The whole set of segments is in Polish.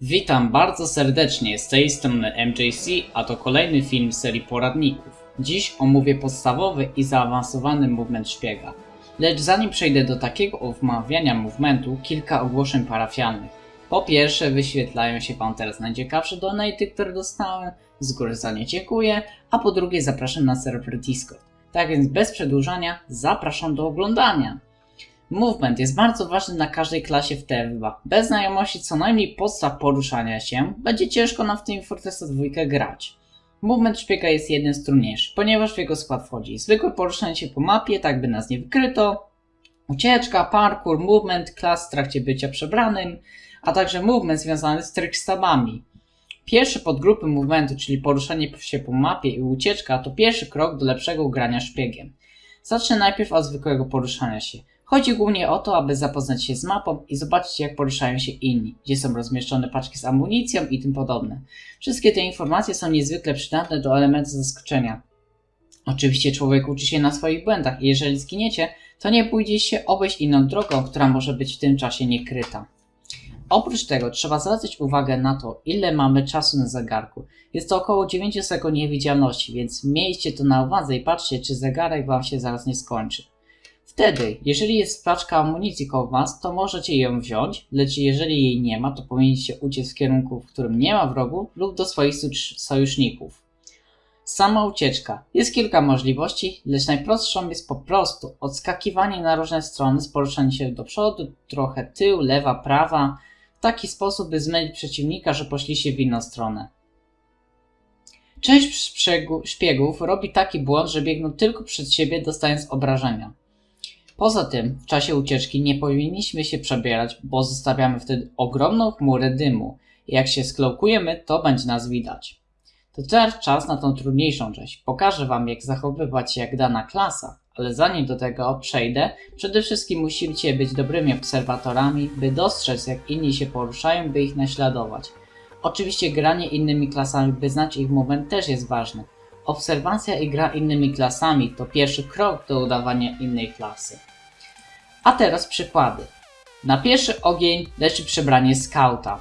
Witam bardzo serdecznie, z tej strony MJC, a to kolejny film serii poradników. Dziś omówię podstawowy i zaawansowany movement szpiega. Lecz zanim przejdę do takiego omawiania movementu, kilka ogłoszeń parafialnych. Po pierwsze, wyświetlają się Wam teraz najciekawsze donaty, które dostałem, z góry za nie dziękuję, a po drugie zapraszam na serwer Discord. Tak więc bez przedłużania, zapraszam do oglądania. Movement jest bardzo ważny na każdej klasie w TF2. Bez znajomości co najmniej podstaw poruszania się, będzie ciężko nam w tym Fortressa 2 grać. Movement szpiega jest jeden z trudniejszych, ponieważ w jego skład wchodzi zwykłe poruszanie się po mapie, tak by nas nie wykryto, ucieczka, parkour, movement, klas w trakcie bycia przebranym, a także movement związany z trickstabami. Pierwsze podgrupy movementu, czyli poruszanie się po mapie i ucieczka, to pierwszy krok do lepszego grania szpiegiem. Zacznę najpierw od zwykłego poruszania się. Chodzi głównie o to, aby zapoznać się z mapą i zobaczyć jak poruszają się inni, gdzie są rozmieszczone paczki z amunicją i tym podobne. Wszystkie te informacje są niezwykle przydatne do elementu zaskoczenia. Oczywiście człowiek uczy się na swoich błędach i jeżeli zginiecie, to nie pójdzie się obejść inną drogą, która może być w tym czasie niekryta. Oprócz tego trzeba zwracać uwagę na to, ile mamy czasu na zegarku. Jest to około 9 sekund niewidzialności, więc miejcie to na uwadze i patrzcie, czy zegarek Wam się zaraz nie skończy. Wtedy, jeżeli jest paczka amunicji koło Was, to możecie ją wziąć, lecz jeżeli jej nie ma, to powinniście uciec w kierunku, w którym nie ma wrogów lub do swoich sojuszników. Sama ucieczka. Jest kilka możliwości, lecz najprostszą jest po prostu odskakiwanie na różne strony z poruszaniem się do przodu, trochę tył, lewa, prawa, w taki sposób, by zmylić przeciwnika, że poszliście w inną stronę. Część szpiegów robi taki błąd, że biegną tylko przed siebie, dostając obrażenia. Poza tym, w czasie ucieczki nie powinniśmy się przebierać, bo zostawiamy wtedy ogromną chmurę dymu jak się sklokujemy, to będzie nas widać. To teraz czas na tą trudniejszą część. Pokażę Wam, jak zachowywać się jak dana klasa, ale zanim do tego przejdę, przede wszystkim musicie być dobrymi obserwatorami, by dostrzec, jak inni się poruszają, by ich naśladować. Oczywiście granie innymi klasami, by znać ich moment też jest ważne. Obserwacja i gra innymi klasami to pierwszy krok do udawania innej klasy. A teraz przykłady. Na pierwszy ogień leży przebranie skauta.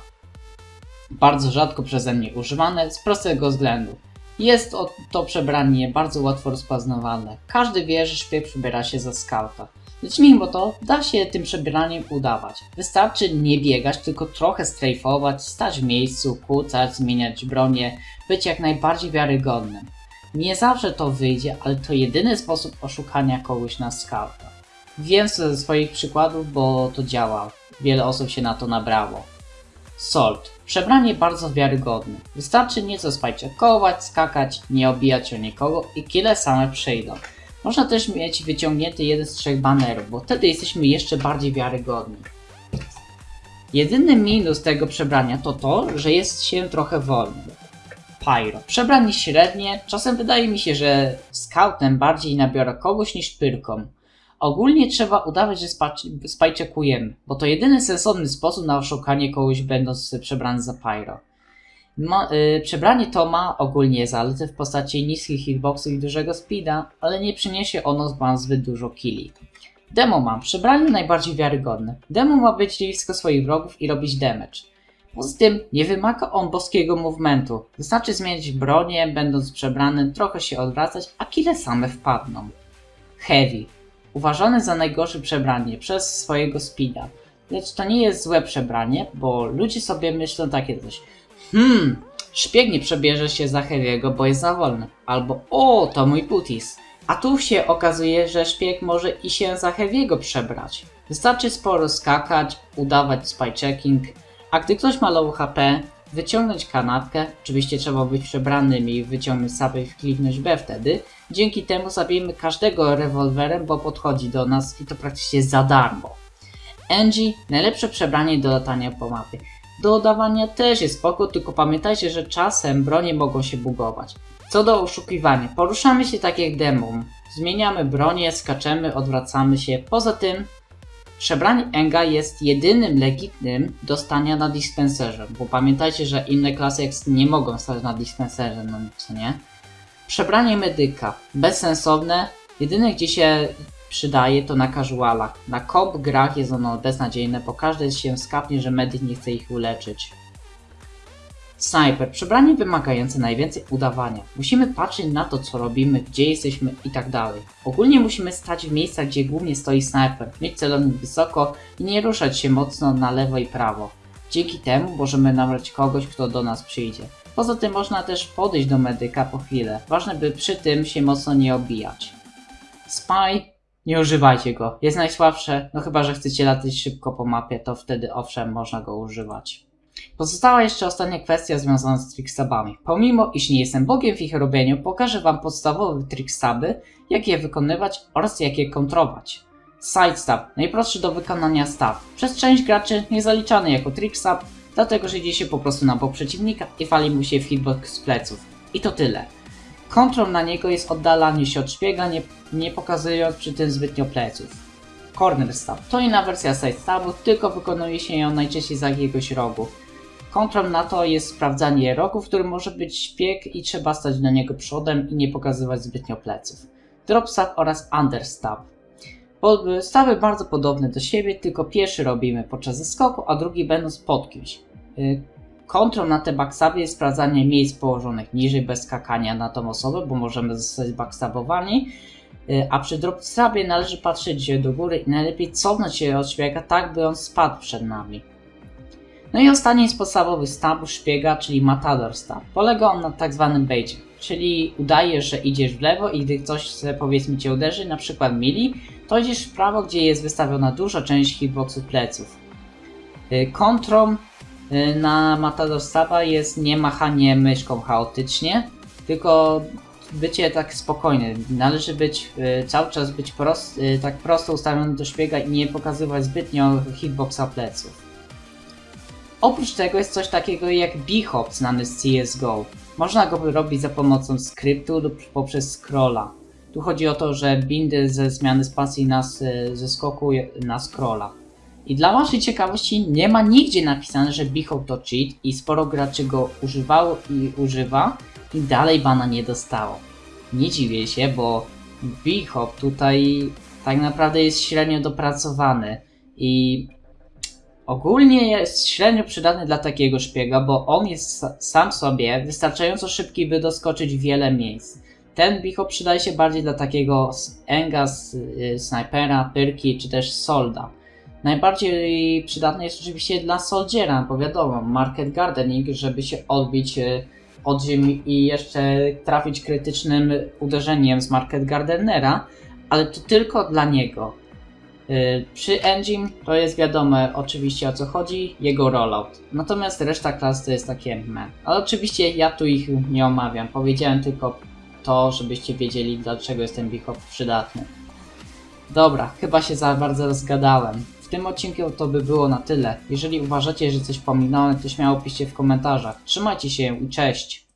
Bardzo rzadko przeze mnie używane z prostego względu. Jest to przebranie bardzo łatwo rozpoznawalne. Każdy wie, że szpieg przybiera się za skauta. Lecz mimo to da się tym przebieraniem udawać. Wystarczy nie biegać, tylko trochę strajfować, stać w miejscu, kłócać, zmieniać bronię, być jak najbardziej wiarygodnym. Nie zawsze to wyjdzie, ale to jedyny sposób oszukania kogoś na skauta. Wiem ze swoich przykładów, bo to działa. Wiele osób się na to nabrało. Salt. Przebranie bardzo wiarygodne. Wystarczy nieco spajczekować, skakać, nie obijać o nikogo i kile same przyjdą. Można też mieć wyciągnięty jeden z trzech banerów, bo wtedy jesteśmy jeszcze bardziej wiarygodni. Jedyny minus tego przebrania to to, że jest się trochę wolny. Pyro. Przebranie średnie, czasem wydaje mi się, że scoutem bardziej nabiorę kogoś niż pyrką. Ogólnie trzeba udawać, że spajczekujemy, bo to jedyny sensowny sposób na oszukanie kogoś będąc przebrany za pyro. Ma, yy, przebranie to ma ogólnie zalety w postaci niskich hitboxów i dużego speeda, ale nie przyniesie ono wam zbyt dużo killi. Demo mam. Przebranie najbardziej wiarygodne. Demo ma być blisko swoich wrogów i robić damage. Poza tym nie wymaga on boskiego movementu. Wystarczy zmienić bronię, będąc przebranym, trochę się odwracać, a kile same wpadną. Heavy. Uważany za najgorsze przebranie przez swojego speeda. Lecz to nie jest złe przebranie, bo ludzie sobie myślą takie coś. Hmm, szpieg nie przebierze się za Heavy'ego, bo jest za wolny. Albo o, to mój putis. A tu się okazuje, że szpieg może i się za Heavy'ego przebrać. Wystarczy sporo skakać, udawać spy checking, a gdy ktoś ma low HP, wyciągnąć kanapkę, oczywiście trzeba być przebranym i wyciągnąć sobie i kliknąć B wtedy. Dzięki temu zabijemy każdego rewolwerem, bo podchodzi do nas i to praktycznie za darmo. Angie, najlepsze przebranie do latania po mapie. Do oddawania też jest spoko, tylko pamiętajcie, że czasem bronie mogą się bugować. Co do oszukiwania, poruszamy się tak jak demon. Zmieniamy bronię, skaczemy, odwracamy się. Poza tym Przebranie Enga jest jedynym legitnym do stania na dispenserze, bo pamiętajcie, że inne klasy X nie mogą stać na dispenserze, no co nie? Przebranie medyka. Bezsensowne. Jedyne gdzie się przydaje to na casualach. Na komp grach jest ono beznadziejne, bo każdy się skapnie, że medyk nie chce ich uleczyć. Sniper, przebranie wymagające najwięcej udawania. Musimy patrzeć na to, co robimy, gdzie jesteśmy i tak. Ogólnie musimy stać w miejscach, gdzie głównie stoi snajper, mieć celownik wysoko i nie ruszać się mocno na lewo i prawo. Dzięki temu możemy nabrać kogoś, kto do nas przyjdzie. Poza tym można też podejść do medyka po chwilę. Ważne, by przy tym się mocno nie obijać. Spy, nie używajcie go. Jest najsłabsze, no chyba, że chcecie latać szybko po mapie, to wtedy owszem, można go używać. Pozostała jeszcze ostatnia kwestia związana z trickstabami. Pomimo, iż nie jestem bogiem w ich robieniu, pokażę wam podstawowe trickstaby, jak je wykonywać oraz jak je kontrować. Sidestab, najprostszy do wykonania stab. Przez część graczy niezaliczany jako trickstab, dlatego że idzie się po prostu na bok przeciwnika i wali mu się w hitbox z pleców. I to tyle. Kontrol na niego jest oddalanie się od szpiega, nie, nie pokazując przy tym zbytnio pleców. Corner stab to inna wersja side stabu, tylko wykonuje się ją najczęściej z jakiegoś rogu. Kontrol na to jest sprawdzanie rogu, w którym może być szpieg i trzeba stać do niego przodem i nie pokazywać zbytnio pleców. Drop stab oraz under stab. Bo- Stawy bardzo podobne do siebie, tylko pierwszy robimy podczas zeskoku, a drugi będąc pod kimś. Y, Kontrol na te backstaby jest sprawdzanie miejsc położonych niżej bez skakania na tą osobę, bo możemy zostać backstabowani. Y, A przy dropstabie należy patrzeć do góry i najlepiej cofnąć się od szpiega tak, by on spadł przed nami. No i ostatni z podstawowych stabów szpiega, czyli Matador Stab. Polega on na tak zwanym baicie, czyli udajesz, że idziesz w lewo i gdy chce, powiedzmy cię uderzy, na przykład mili, to idziesz w prawo, gdzie jest wystawiona duża część hitboxu pleców. Y, Kontrą y, na Matador Staba jest nie machanie myszką chaotycznie, tylko bycie tak spokojne. Należy być y, cały czas być prost, tak prosto ustawiony do szpiega i nie pokazywać zbytnio hitboxa pleców. Oprócz tego jest coś takiego jak bhop znany z CSGO. Można go robić za pomocą skryptu lub poprzez scrolla. Tu chodzi o to, że bindy ze zmiany spacji na, s- ze skoku na scrolla. I dla waszej ciekawości nie ma nigdzie napisane, że bhop to cheat i sporo graczy go używało i używa i dalej bana nie dostało. Nie dziwię się, bo bhop tutaj tak naprawdę jest średnio dopracowany i ogólnie jest średnio przydatny dla takiego szpiega, bo on jest sa- sam sobie wystarczająco szybki, by doskoczyć wiele miejsc. Ten bihop przydaje się bardziej dla takiego enga, y, snajpera, pyrki czy też solda. Najbardziej przydatny jest oczywiście dla soldiera, bo wiadomo, market gardening, żeby się odbić y, od ziemi i jeszcze trafić krytycznym uderzeniem z market gardenera, ale to tylko dla niego. Y, Przy Engine to jest wiadome oczywiście o co chodzi, jego rollout. Natomiast reszta klas to jest takie meh. Ale oczywiście ja tu ich nie omawiam, powiedziałem tylko to, żebyście wiedzieli dlaczego jest ten bihop przydatny. Dobra, chyba się za bardzo rozgadałem. W tym odcinku to by było na tyle. Jeżeli uważacie, że coś pominąłem, to śmiało piszcie w komentarzach. Trzymajcie się i cześć!